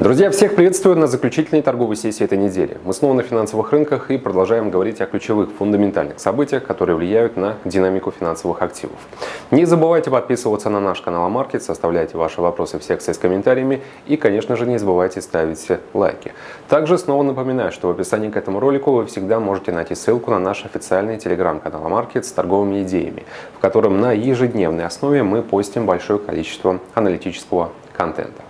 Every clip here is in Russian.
Друзья, всех приветствую на заключительной торговой сессии этой недели. Мы снова на финансовых рынках и продолжаем говорить о ключевых фундаментальных событиях, которые влияют на динамику финансовых активов. Не забывайте подписываться на наш канал Маркет, оставляйте ваши вопросы в секции с комментариями и, конечно же, не забывайте ставить лайки. Также снова напоминаю, что в описании к этому ролику вы всегда можете найти ссылку на наш официальный телеграм-канал Маркет с торговыми идеями, в котором на ежедневной основе мы постим большое количество аналитического контента.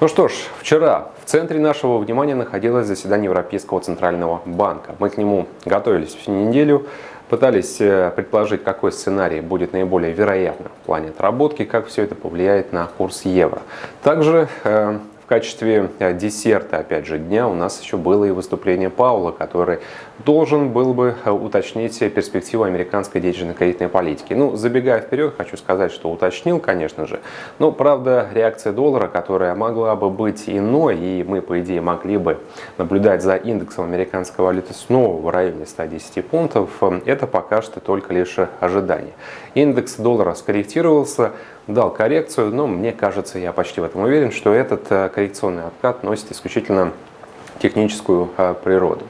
Ну что ж, вчера в центре нашего внимания находилось заседание Европейского Центрального банка. Мы к нему готовились всю неделю, пытались э, предположить, какой сценарий будет наиболее вероятным в плане отработки, как все это повлияет на курс евро. Также э, в качестве э, десерта, опять же, дня у нас еще было и выступление Паула, который должен был бы э, уточнить перспективу американской денежно-кредитной политики. Ну, забегая вперед, хочу сказать, что уточнил, конечно же. Но, правда, реакция доллара, которая могла бы быть иной, и мы, по идее, могли бы наблюдать за индексом американской валюты снова в районе 110 пунктов, э, это пока что только лишь ожидание. Индекс доллара скорректировался, дал коррекцию, но мне кажется, я почти в этом уверен, что этот э, коррекционный откат носит исключительно техническую э, природу.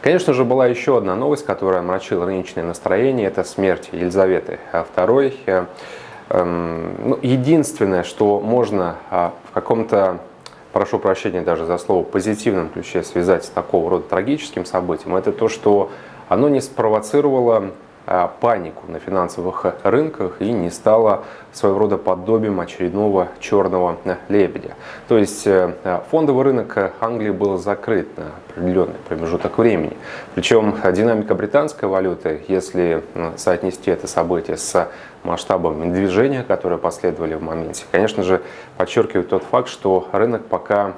Конечно же, была еще одна новость, которая омрачила рыночное настроение. Это смерть Елизаветы II. Э, эм, ну, единственное, что можно в каком-то прошу прощения даже за слово, позитивном ключе связать с такого рода трагическим событием, это то, что оно не спровоцировало панику на финансовых рынках и не стала своего рода подобием очередного черного лебедя. То есть э, фондовый рынок Англии был закрыт на определенный промежуток времени. Причем динамика британской валюты, если соотнести это событие с масштабами движения, которые последовали в моменте, конечно же, подчеркивает тот факт, что рынок пока,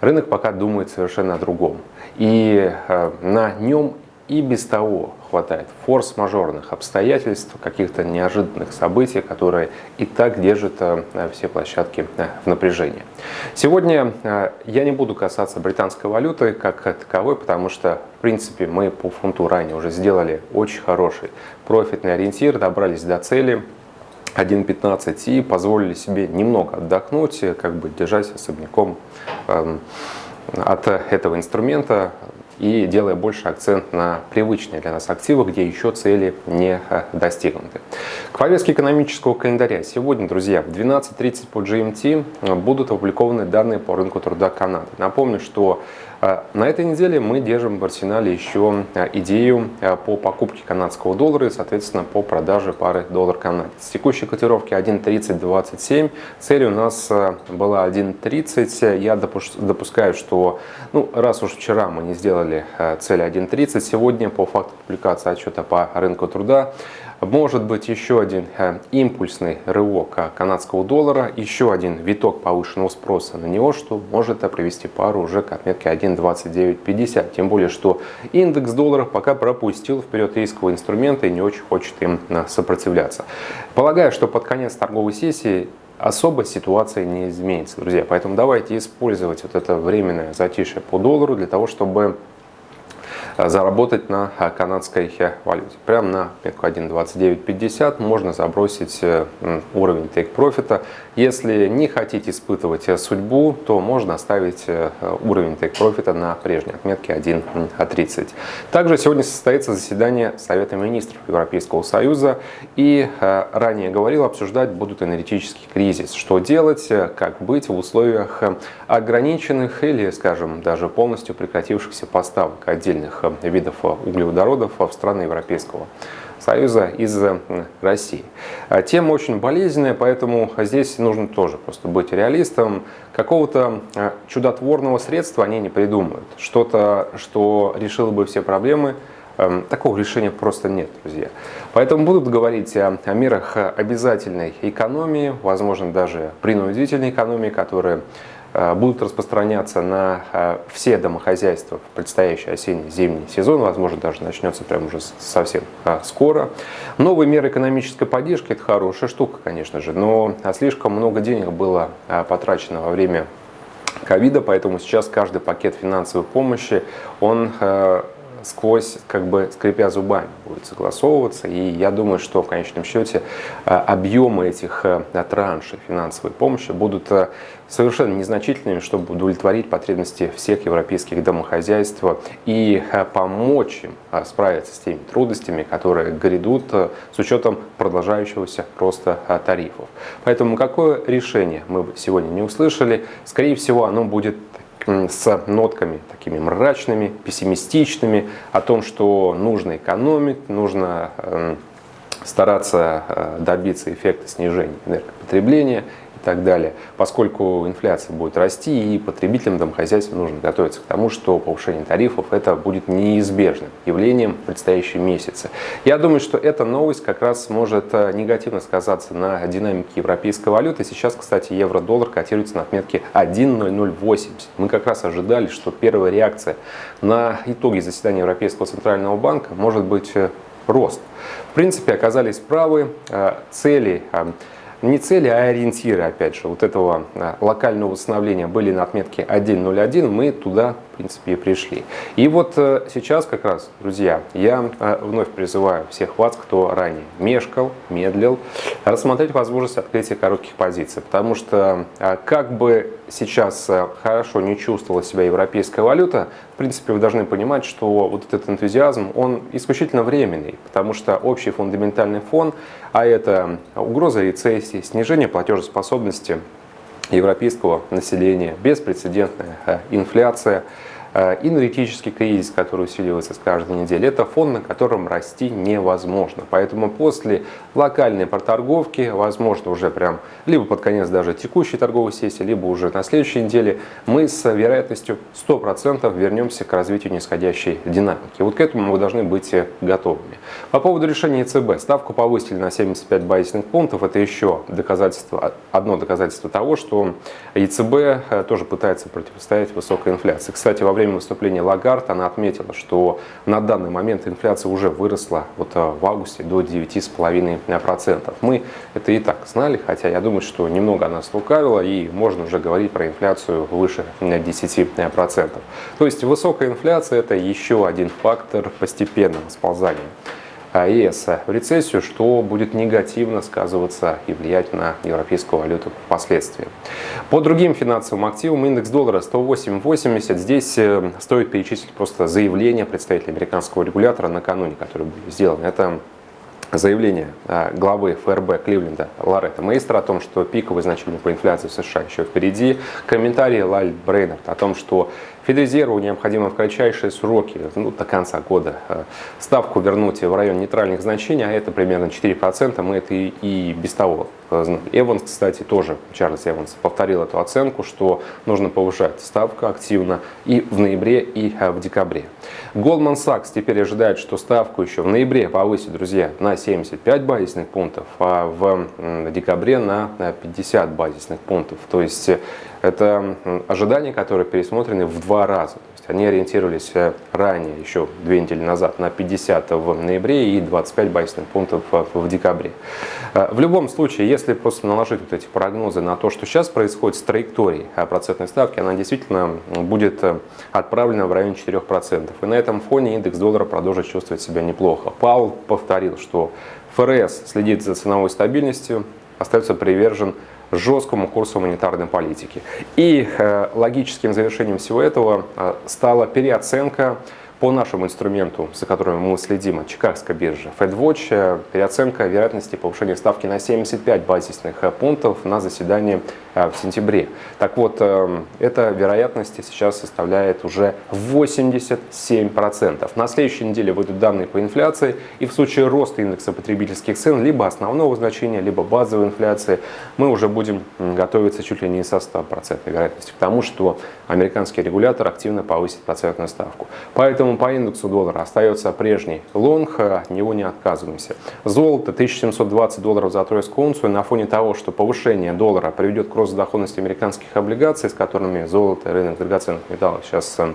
рынок пока думает совершенно о другом. И э, на нем и без того хватает форс-мажорных обстоятельств, каких-то неожиданных событий, которые и так держат э, все площадки э, в напряжении. Сегодня э, я не буду касаться британской валюты как таковой, потому что, в принципе, мы по фунту ранее уже сделали очень хороший профитный ориентир, добрались до цели. 1.15 и позволили себе немного отдохнуть, как бы держась особняком эм, от этого инструмента, и делая больше акцент на привычные для нас активы, где еще цели не э, достигнуты. К повестке экономического календаря. Сегодня, друзья, в 12.30 по GMT э, будут опубликованы данные по рынку труда Канады. Напомню, что а, на этой неделе мы держим в арсенале еще а, идею а, по покупке канадского доллара и, соответственно, по продаже пары доллар-канадец. С текущей котировки 1.3027, цель у нас была 1.30. Я допускаю, что ну, раз уж вчера мы не сделали цель 1.30, сегодня по факту публикации отчета по рынку труда может быть еще один э, импульсный рывок э, канадского доллара, еще один виток повышенного спроса на него, что может привести пару уже к отметке 1.2950. Тем более, что индекс долларов пока пропустил вперед рисковые инструменты и не очень хочет им э, сопротивляться. Полагаю, что под конец торговой сессии особо ситуация не изменится, друзья. Поэтому давайте использовать вот это временное затишье по доллару для того, чтобы Э, заработать на э, канадской э, валюте. Прямо на метку 1.2950 можно забросить уровень take профита. Если не хотите испытывать судьбу, то можно оставить уровень take профита на прежней отметке 1.30. Также сегодня состоится заседание Совета министров Европейского Союза. И ранее говорил, обсуждать будут энергетический кризис. Что делать, как быть в условиях ограниченных или, скажем, даже полностью прекратившихся поставок отдельных видов углеводородов в страны Европейского Союза из России. А тема очень болезненная, поэтому здесь нужно тоже просто быть реалистом. Какого-то чудотворного средства они не придумают. Что-то, что решило бы все проблемы, эм, Такого решения просто нет, друзья. Поэтому будут говорить о, мерах обязательной экономии, возможно, даже принудительной экономии, которые Э, будут распространяться на э, все домохозяйства в предстоящий осенне-зимний сезон, возможно, даже начнется прямо уже совсем э, скоро. Новые меры экономической поддержки – это хорошая штука, конечно же, но слишком много денег было потрачено во время ковида, поэтому сейчас каждый пакет финансовой помощи, он сквозь, как бы скрипя зубами, будет согласовываться. И я думаю, что в конечном счете объемы этих траншей финансовой помощи будут совершенно незначительными, чтобы удовлетворить потребности всех европейских домохозяйств и помочь им справиться с теми трудностями, которые грядут с учетом продолжающегося роста тарифов. Поэтому какое решение мы сегодня не услышали, скорее всего оно будет с нотками такими мрачными, пессимистичными, о том, что нужно экономить, нужно эм, стараться э, добиться эффекта снижения энергопотребления и так далее. Поскольку инфляция будет расти, и потребителям домохозяйства нужно готовиться к тому, что повышение тарифов это будет неизбежным явлением в предстоящие месяцы. Я думаю, что эта новость как раз может э, негативно сказаться на динамике европейской валюты. Сейчас, кстати, евро-доллар котируется на отметке 1.0080. Мы как раз ожидали, что первая реакция на итоги заседания Европейского центрального банка может быть э, рост. В принципе, оказались правы. Э, цели не цели, а ориентиры, опять же, вот этого а, локального восстановления были на отметке 1.01, мы туда, принципе, и пришли. И вот э, сейчас как раз, друзья, я э, вновь призываю всех вас, кто ранее мешкал, медлил, рассмотреть возможность открытия коротких позиций, потому что э, как бы сейчас хорошо не чувствовала себя европейская валюта, в принципе, вы должны понимать, что вот этот энтузиазм, он исключительно временный, потому что общий фундаментальный фон, а это угроза рецессии, снижение платежеспособности европейского населения, беспрецедентная инфляция – Э, энергетический кризис, который усиливается с каждой недели, это фон, на котором расти невозможно. Поэтому после локальной проторговки, возможно, уже прям либо под конец даже текущей торговой сессии, либо уже на следующей неделе, мы с вероятностью 100% вернемся к развитию нисходящей динамики. Вот к этому вы должны быть готовыми. По поводу решения ЕЦБ. Ставку повысили на 75 базисных пунктов. Это еще доказательство, одно доказательство того, что ЕЦБ э, тоже пытается противостоять высокой инфляции. Кстати, во время время выступления Лагард она отметила, что на данный момент инфляция уже выросла вот э, в августе до 9,5%. Мы это и так знали, хотя я думаю, что немного она слукавила и можно уже говорить про инфляцию выше 10%. То есть высокая инфляция это еще один фактор постепенного сползания ЕС в рецессию, что будет негативно сказываться и влиять на европейскую валюту впоследствии. По другим финансовым активам индекс доллара 108.80. Здесь э, стоит перечислить просто заявление представителя американского регулятора накануне, которое было сделано. Это заявление э, главы ФРБ Кливленда Лоретта Мейстера о том, что пиковые значения по инфляции в США еще впереди. Комментарии Лаль Брейнард о том, что Федрезерву необходимо в кратчайшие сроки, ну, до конца года, э, ставку вернуть в район нейтральных значений, а это примерно 4%, мы это и, и без того. Эванс, кстати, тоже, Чарльз Эванс, повторил эту оценку, что нужно повышать ставку активно и в ноябре, и э, в декабре. Goldman Sachs теперь ожидает, что ставку еще в ноябре повысит, друзья, на 75 базисных пунктов, а в декабре на 50 базисных пунктов. То есть э, это ожидания, которые пересмотрены в два раза. То есть они ориентировались э, ранее, еще две недели назад, на 50 в ноябре и 25 базисных пунктов в декабре. Э, в любом случае, если просто наложить вот эти прогнозы на то, что сейчас происходит с траекторией э, процентной ставки, она действительно будет отправлена в районе 4%. И на этом фоне индекс доллара продолжит чувствовать себя неплохо. Паул повторил, что ФРС следит за ценовой стабильностью, остается привержен жесткому курсу монетарной политики. И э, логическим завершением всего этого э, стала переоценка по нашему инструменту, за которым мы следим от Чикагской биржи, FedWatch, э, переоценка вероятности повышения ставки на 75 базисных э, пунктов на заседании э, в сентябре. Так вот, эта вероятность сейчас составляет уже 87%. На следующей неделе выйдут данные по инфляции, и в случае роста индекса потребительских цен, либо основного значения, либо базовой инфляции, мы уже будем готовиться чуть ли не со 100% вероятностью к тому, что американский регулятор активно повысит процентную ставку. Поэтому Поэтому по индексу доллара остается прежний лонг, от него не отказываемся. Золото 1720 долларов за тройскую унцию на фоне того, что повышение доллара приведет к росту доходности американских облигаций, с которыми золото рынок драгоценных металлов сейчас э,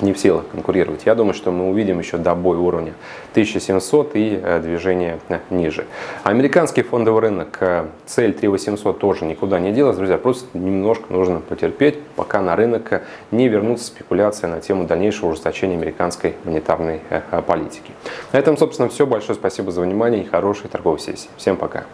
не в силах конкурировать. Я думаю, что мы увидим еще добой уровня 1700 и э, движение э, ниже. Американский фондовый рынок, э, цель 3800 тоже никуда не делась, друзья, просто немножко нужно потерпеть, пока на рынок не вернутся спекуляции на тему дальнейшего ужесточения американской монетарной политики. На этом, собственно, все. Большое спасибо за внимание и хорошей торговой сессии. Всем пока.